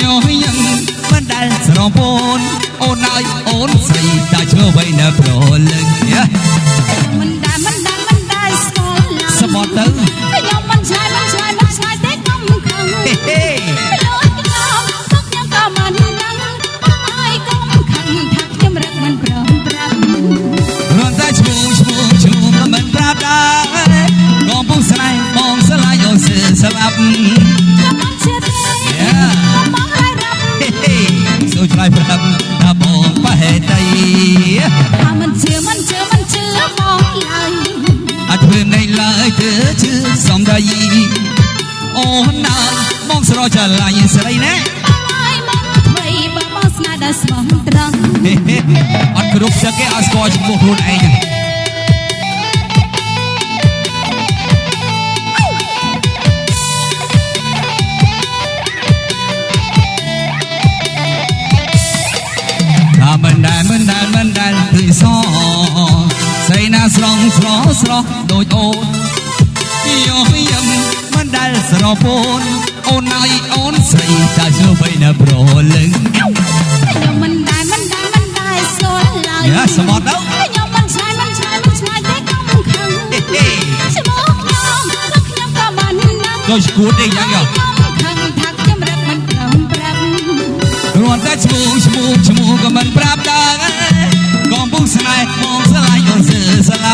យោយ៉ាងមិនដែលស្រងពូនអូនហើយអូនស្រីតាឈ្មោះໄວនៅប្រលឹង សូឆ្លើយប្រាប់ថាបងប្រហែលតីថាមិនជឿមិនជឿមិនជឿបងឡើយអត់ធ្វើនៃឡើយទើជឿសំដីអូនណាបងស្រចលាញ់ស្រីណាបងហើយមកថ្មីបើបងស្នេហ៍ដល់ស្មោះត្រង់ហេហេអត់គ្រប់សឹកទេអត់ស្គាល់ឈ្មោះខ្លួនឯង មិនដែលមិនដែលមិនដែលឃើញសស្រីណាស្រងស្រស់ស្រស់ដូចអូនយោយឹមមិនដែលស្រពូនអូនហើយអូនស្រីតាជឿបីនៅប្រលឹងខ្ញុំមិនដែលមិនដែលមិនដែលស្គាល់ឡើយយ៉ាសបត់ទៅខ្ញុំមិនឆ្លើយមិនឆ្លើយមិនឆ្លើយទេកុំខឹងហេហេឈ្មោះខ្ញុំទឹកខ្ញុំក៏មិនដឹងក៏ឈួតទេយ៉ាងយ៉ោ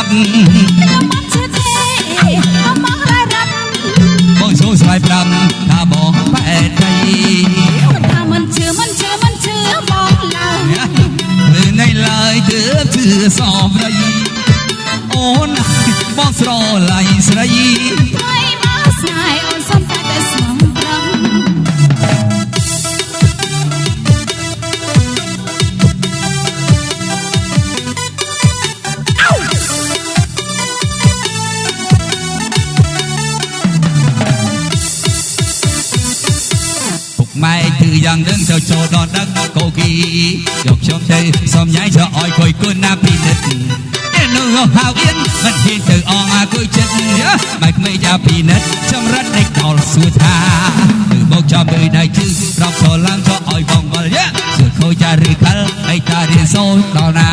ស្លាប់ខ្ញុំមិនជឿទេខ្ញុំមករ៉ារ៉ាប់បងចូលស្លាយប្រាប់ថាបងបែកដីថាមិនជឿមិនជឿមិនជឿបងឡើយលើនៃឡើយទើបជឿសំរីអូនបងស្រឡាញ់ស្រីថ្មីមកស្នេហ៍ យ៉ាងដឹងចូលចូលដល់ដឹកកូគីយកខ្ញុំទៅសំញ៉ៃចោឲ្យគួយគុណណាពីនិតតែនោះហៅអៀនមិនហ៊ានទៅអងអាគួយចិត្តបែកក្មេងចាប់ពីនិតចម្រិតដេកដល់សួរថាគឺមកចាប់ពីដៃជឺរកចូលឡើងចោឲ្យបងវល់យ៉ាសួរខូចចាឬខលអីតារៀនសូនដល់ណា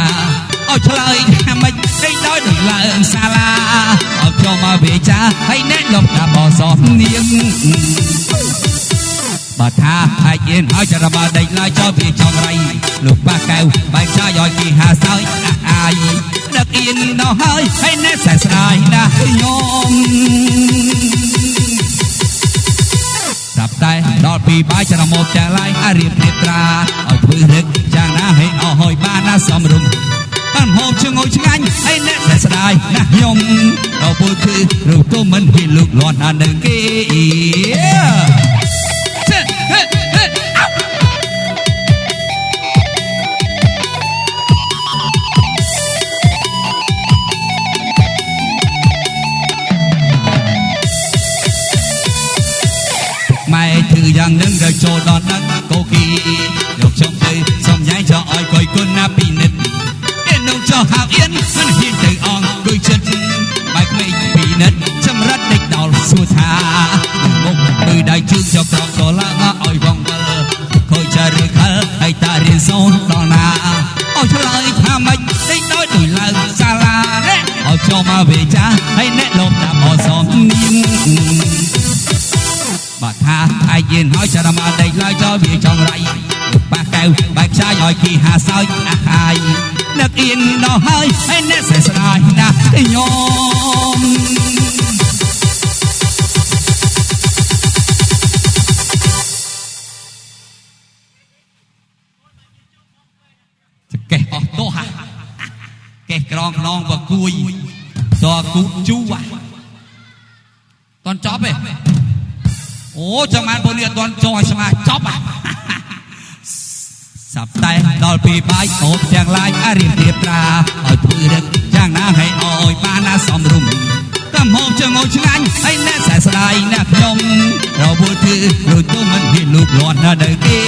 ឲ្យឆ្លើយថាមិនដេកដោយដូចឡើងសាលាឲ្យខ្ញុំមកវាចាហើយណែនាំថាបសោះនាង បើថាអាចអៀនហើយចរបាដេកឡើយចោលពីចំរៃលោកប៉ះកៅបែកចាយឲ្យគេហាសើយអាអាយដឹកអៀនដល់ហើយហើយណែសែស្ដាយណាស់ខ្ញុំស្រាប់តែដល់ពីបាយចរមកចាឡាយអារៀបរៀបត្រាឲ្យធ្វើរឹកយ៉ាងណាឲ្យអស់ហើយបានណាសំរុំបានហូបជងុយឆ្ងាញ់ហើយអ្នកសែស្ដាយណាស់ខ្ញុំដល់ពលគឺរូបទុំមិនហ៊ានលូកលាន់អានឹងគេ យ៉ាងនឹងរចូលដល់ដឹកកូគីយកខ្ញុំទៅសំញ៉ៃចោឲ្យគយគុណណាពីនិតឯនោះចោហៅអៀនមិនហ៊ានទៅអងគួយចិត្តបែកក្មេងពីនិតចម្រិតដេកដល់សួរថាមុខគឺដៃជើងចក្រកក៏ឡើងឲ្យវងវិលខូចចាឬខលហើយតារៀនសូនដល់ណាឲ្យឆ្លើយថាមិនដេកដោយចូលមកវេចាហើយអ្នកលោកតាមអសមនាងបាត់ថា អាយយានហើយចរមកដេកឡើយចោលវាចងរៃប៉ះកៅបែកខ្ចាយឲ្យគីហាសោចអាហាយនឹកអៀនដល់ហើយហើយអ្នកសែស្រាយណាស់ខ្ញុំចកេះអស់ទោះហាកេះក្រងខ្នងបគួយតគូជូហ่ะតន់ចប់ទេ អូចាំបានពលនេះអត់តន់ចង់ឲ្យស្មាចប់ហ่ะសាប់តែដល់ពីបាយអូបទាំងឡាយអារៀបរៀបត្រាឲ្យធ្វើរឹកយ៉ាងណាឲ្យអោយបានណាសំរុំកំហូបចងោឆ្ងាញ់ហើយអ្នកសែស្ដាយណាស់ខ្ញុំរវល់ធ្វើដូចទុំមិនហ៊ានលូកលាន់ណាស់ដល់គេ